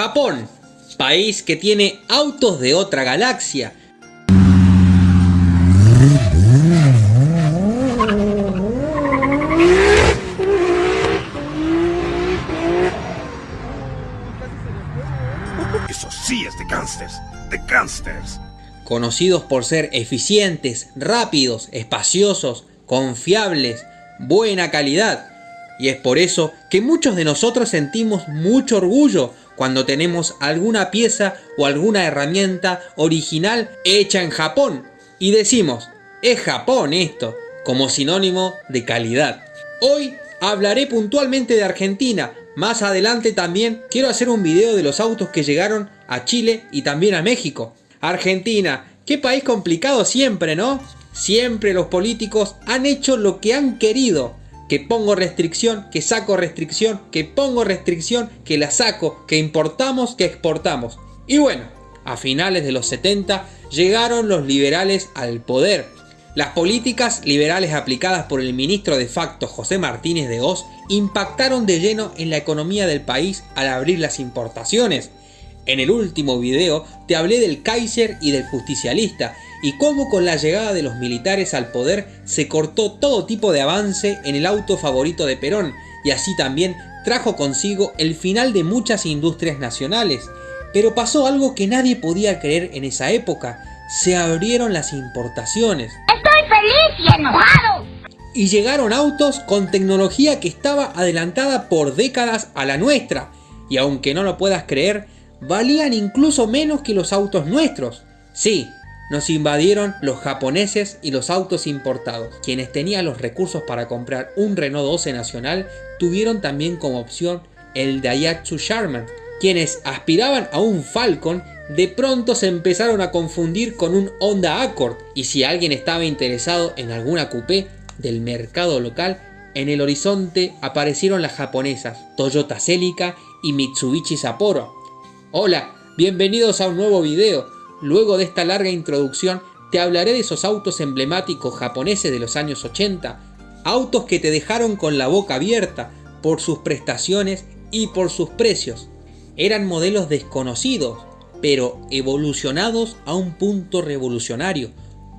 Japón, país que tiene autos de otra galaxia. Eso sí es de gangsters, de gangsters. Conocidos por ser eficientes, rápidos, espaciosos, confiables, buena calidad. Y es por eso que muchos de nosotros sentimos mucho orgullo cuando tenemos alguna pieza o alguna herramienta original hecha en Japón. Y decimos, es Japón esto, como sinónimo de calidad. Hoy hablaré puntualmente de Argentina. Más adelante también quiero hacer un video de los autos que llegaron a Chile y también a México. Argentina, qué país complicado siempre, ¿no? Siempre los políticos han hecho lo que han querido. Que pongo restricción, que saco restricción, que pongo restricción, que la saco, que importamos, que exportamos. Y bueno, a finales de los 70 llegaron los liberales al poder. Las políticas liberales aplicadas por el ministro de facto José Martínez de Oz impactaron de lleno en la economía del país al abrir las importaciones. En el último video te hablé del Kaiser y del justicialista y cómo con la llegada de los militares al poder se cortó todo tipo de avance en el auto favorito de Perón y así también trajo consigo el final de muchas industrias nacionales. Pero pasó algo que nadie podía creer en esa época, se abrieron las importaciones. ¡Estoy feliz y enojado! Y llegaron autos con tecnología que estaba adelantada por décadas a la nuestra, y aunque no lo puedas creer, valían incluso menos que los autos nuestros. Sí, nos invadieron los japoneses y los autos importados. Quienes tenían los recursos para comprar un Renault 12 nacional tuvieron también como opción el Daihatsu Charman. Quienes aspiraban a un Falcon de pronto se empezaron a confundir con un Honda Accord y si alguien estaba interesado en alguna coupé del mercado local, en el horizonte aparecieron las japonesas Toyota Celica y Mitsubishi Sapporo. Hola, bienvenidos a un nuevo video. Luego de esta larga introducción te hablaré de esos autos emblemáticos japoneses de los años 80, autos que te dejaron con la boca abierta por sus prestaciones y por sus precios. Eran modelos desconocidos, pero evolucionados a un punto revolucionario.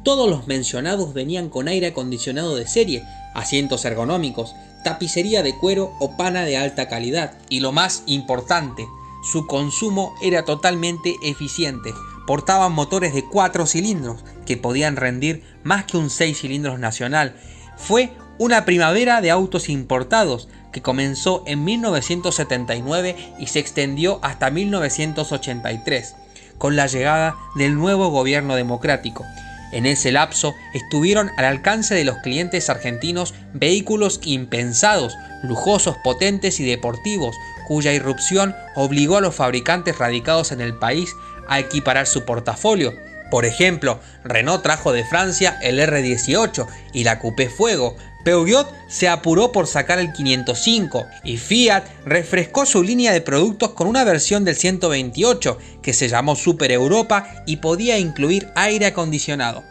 Todos los mencionados venían con aire acondicionado de serie, asientos ergonómicos, tapicería de cuero o pana de alta calidad. Y lo más importante, su consumo era totalmente eficiente, portaban motores de 4 cilindros que podían rendir más que un 6 cilindros nacional. Fue una primavera de autos importados que comenzó en 1979 y se extendió hasta 1983 con la llegada del nuevo gobierno democrático. En ese lapso estuvieron al alcance de los clientes argentinos vehículos impensados, lujosos, potentes y deportivos, cuya irrupción obligó a los fabricantes radicados en el país a equiparar su portafolio. Por ejemplo, Renault trajo de Francia el R18 y la Coupé Fuego, Peugeot se apuró por sacar el 505 y Fiat refrescó su línea de productos con una versión del 128 que se llamó Super Europa y podía incluir aire acondicionado.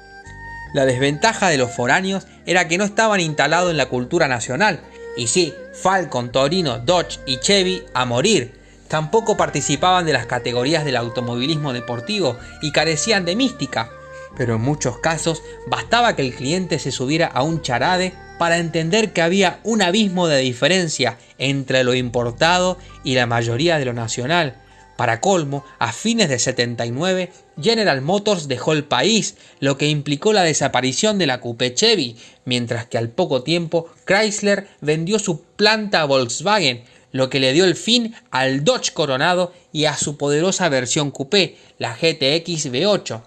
La desventaja de los foráneos era que no estaban instalados en la cultura nacional, y sí, Falcon, Torino, Dodge y Chevy a morir, Tampoco participaban de las categorías del automovilismo deportivo y carecían de mística, pero en muchos casos bastaba que el cliente se subiera a un charade para entender que había un abismo de diferencia entre lo importado y la mayoría de lo nacional. Para colmo, a fines de 79, General Motors dejó el país, lo que implicó la desaparición de la Coupe Chevy, mientras que al poco tiempo Chrysler vendió su planta a Volkswagen, lo que le dio el fin al Dodge Coronado y a su poderosa versión coupé, la GTX V8.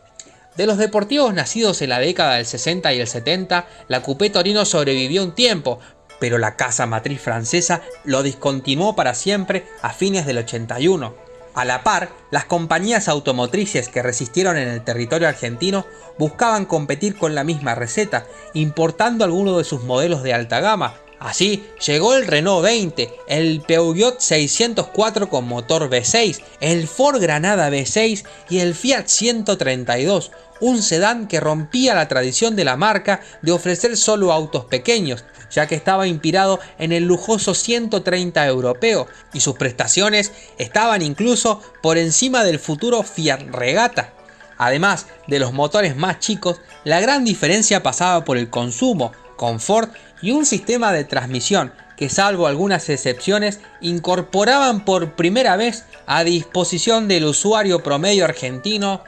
De los deportivos nacidos en la década del 60 y el 70, la Coupé Torino sobrevivió un tiempo, pero la casa matriz francesa lo discontinuó para siempre a fines del 81. A la par, las compañías automotrices que resistieron en el territorio argentino buscaban competir con la misma receta, importando algunos de sus modelos de alta gama, Así llegó el Renault 20, el Peugeot 604 con motor V6, el Ford Granada V6 y el Fiat 132, un sedán que rompía la tradición de la marca de ofrecer solo autos pequeños, ya que estaba inspirado en el lujoso 130 europeo y sus prestaciones estaban incluso por encima del futuro Fiat Regata. Además de los motores más chicos, la gran diferencia pasaba por el consumo, confort y un sistema de transmisión que salvo algunas excepciones incorporaban por primera vez a disposición del usuario promedio argentino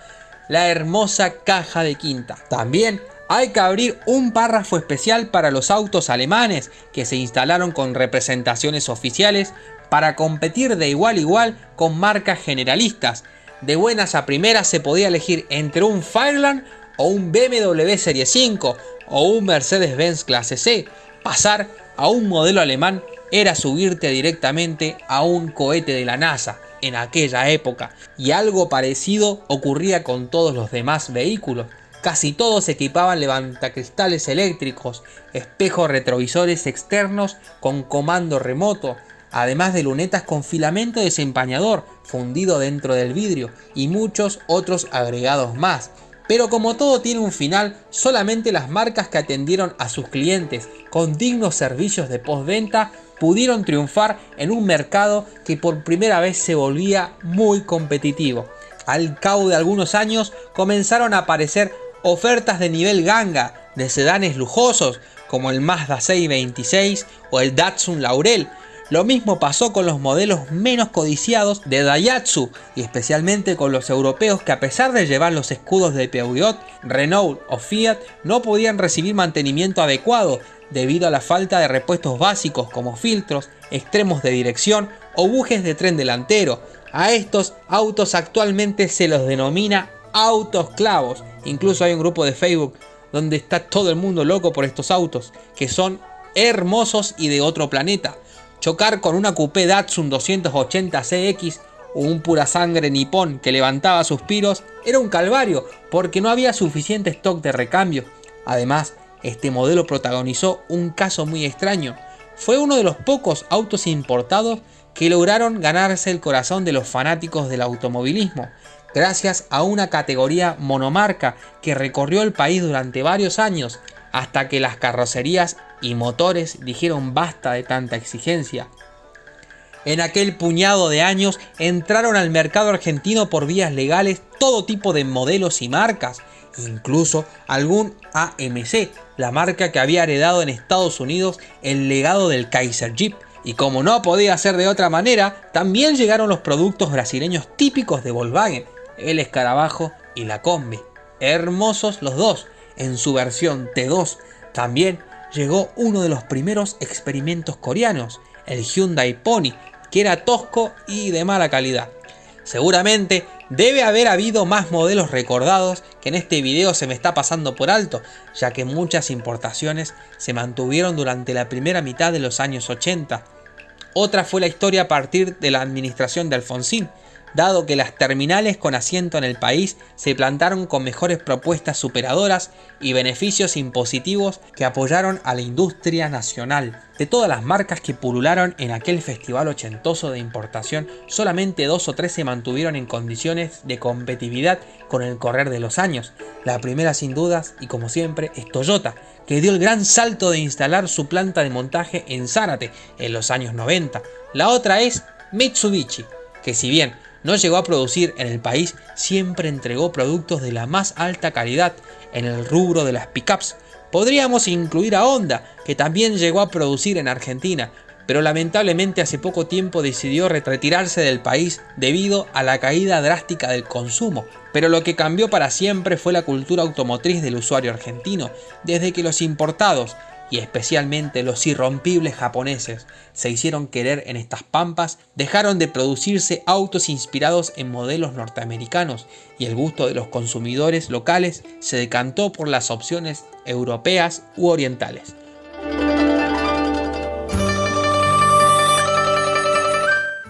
la hermosa caja de quinta. También hay que abrir un párrafo especial para los autos alemanes que se instalaron con representaciones oficiales para competir de igual a igual con marcas generalistas. De buenas a primeras se podía elegir entre un Fireland o un BMW Serie 5 o un Mercedes-Benz clase C. Pasar a un modelo alemán era subirte directamente a un cohete de la NASA en aquella época y algo parecido ocurría con todos los demás vehículos. Casi todos equipaban levantacristales eléctricos, espejos retrovisores externos con comando remoto, además de lunetas con filamento desempañador fundido dentro del vidrio y muchos otros agregados más. Pero como todo tiene un final, solamente las marcas que atendieron a sus clientes con dignos servicios de postventa pudieron triunfar en un mercado que por primera vez se volvía muy competitivo. Al cabo de algunos años comenzaron a aparecer ofertas de nivel ganga de sedanes lujosos como el Mazda 626 o el Datsun Laurel. Lo mismo pasó con los modelos menos codiciados de Daihatsu y especialmente con los europeos que a pesar de llevar los escudos de Peugeot, Renault o Fiat no podían recibir mantenimiento adecuado debido a la falta de repuestos básicos como filtros, extremos de dirección o bujes de tren delantero. A estos autos actualmente se los denomina autos clavos. Incluso hay un grupo de Facebook donde está todo el mundo loco por estos autos, que son hermosos y de otro planeta. Chocar con una coupé Datsun 280 CX o un pura sangre nipón que levantaba suspiros era un calvario porque no había suficiente stock de recambio. Además, este modelo protagonizó un caso muy extraño. Fue uno de los pocos autos importados que lograron ganarse el corazón de los fanáticos del automovilismo, gracias a una categoría monomarca que recorrió el país durante varios años hasta que las carrocerías y motores dijeron basta de tanta exigencia. En aquel puñado de años entraron al mercado argentino por vías legales todo tipo de modelos y marcas, incluso algún AMC, la marca que había heredado en Estados Unidos el legado del Kaiser Jeep. Y como no podía ser de otra manera, también llegaron los productos brasileños típicos de Volkswagen, el escarabajo y la combi. Hermosos los dos, en su versión T2. También llegó uno de los primeros experimentos coreanos, el Hyundai Pony, que era tosco y de mala calidad. Seguramente debe haber habido más modelos recordados que en este video se me está pasando por alto, ya que muchas importaciones se mantuvieron durante la primera mitad de los años 80. Otra fue la historia a partir de la administración de Alfonsín, dado que las terminales con asiento en el país se plantaron con mejores propuestas superadoras y beneficios impositivos que apoyaron a la industria nacional. De todas las marcas que pulularon en aquel festival ochentoso de importación, solamente dos o tres se mantuvieron en condiciones de competitividad con el correr de los años. La primera sin dudas, y como siempre, es Toyota, que dio el gran salto de instalar su planta de montaje en Zárate en los años 90. La otra es Mitsubishi, que si bien no llegó a producir en el país, siempre entregó productos de la más alta calidad en el rubro de las pickups. Podríamos incluir a Honda, que también llegó a producir en Argentina, pero lamentablemente hace poco tiempo decidió retirarse del país debido a la caída drástica del consumo. Pero lo que cambió para siempre fue la cultura automotriz del usuario argentino, desde que los importados y especialmente los irrompibles japoneses se hicieron querer en estas pampas, dejaron de producirse autos inspirados en modelos norteamericanos y el gusto de los consumidores locales se decantó por las opciones europeas u orientales.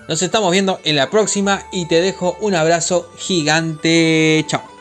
Nos estamos viendo en la próxima y te dejo un abrazo gigante. Chao.